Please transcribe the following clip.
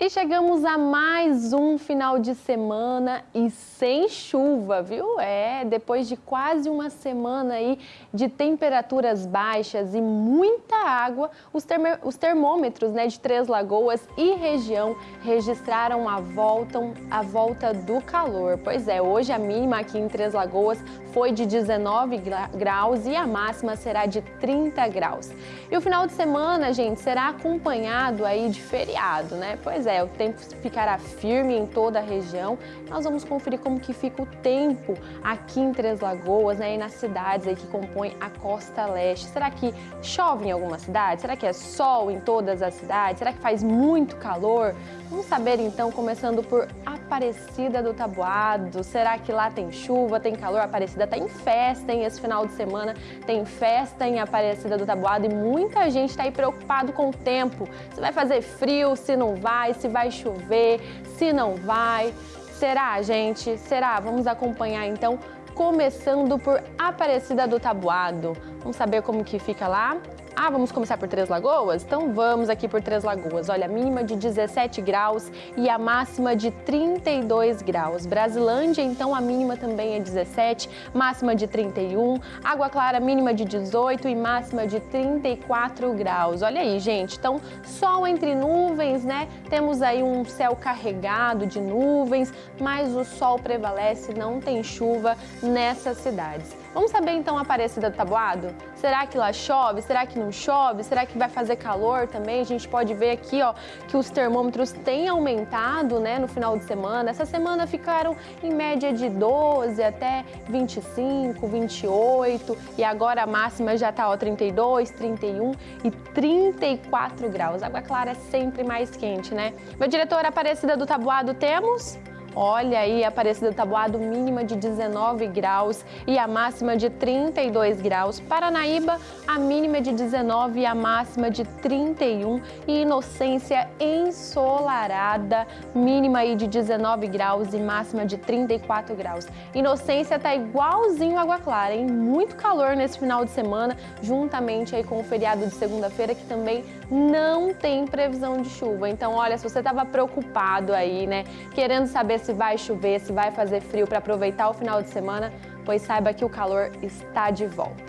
E chegamos a mais um final de semana e sem chuva, viu? É, depois de quase uma semana aí de temperaturas baixas e muita água, os, os termômetros né, de Três Lagoas e região registraram a volta, a volta do calor. Pois é, hoje a mínima aqui em Três Lagoas foi de 19 graus e a máxima será de 30 graus. E o final de semana, gente, será acompanhado aí de feriado, né? Pois é, o tempo ficará firme em toda a região. Nós vamos conferir como que fica o tempo aqui em Três Lagoas né, e nas cidades aí que compõem a costa leste. Será que chove em alguma cidade? Será que é sol em todas as cidades? Será que faz muito calor? Vamos saber então, começando por Aparecida do Tabuado. Será que lá tem chuva, tem calor? Aparecida está em festa, hein? Esse final de semana tem festa em Aparecida do Tabuado e muita gente está aí preocupado com o tempo. Se vai fazer frio, se não vai, se vai chover, se não vai. Será, gente? Será? Vamos acompanhar então, começando por Aparecida do Tabuado. Vamos saber como que fica lá? Ah, vamos começar por Três Lagoas? Então vamos aqui por Três Lagoas. Olha, a mínima de 17 graus e a máxima de 32 graus. Brasilândia, então, a mínima também é 17, máxima de 31. Água Clara, mínima de 18 e máxima de 34 graus. Olha aí, gente. Então, sol entre nuvens, né? Temos aí um céu carregado de nuvens, mas o sol prevalece, não tem chuva nessas cidades. Vamos saber então a Aparecida do Tabuado? Será que lá chove? Será que não chove? Será que vai fazer calor também? A gente pode ver aqui ó, que os termômetros têm aumentado né, no final de semana. Essa semana ficaram em média de 12 até 25, 28 e agora a máxima já está 32, 31 e 34 graus. Água clara é sempre mais quente, né? Meu diretor Aparecida do Tabuado, temos? Olha aí, Aparecida do Tabuado, mínima de 19 graus e a máxima de 32 graus. Paranaíba, a mínima de 19 e a máxima de 31. E Inocência ensolarada, mínima aí de 19 graus e máxima de 34 graus. Inocência tá igualzinho Água Clara, hein? Muito calor nesse final de semana, juntamente aí com o feriado de segunda-feira, que também não tem previsão de chuva. Então, olha, se você estava preocupado aí, né, querendo saber se vai chover, se vai fazer frio para aproveitar o final de semana, pois saiba que o calor está de volta.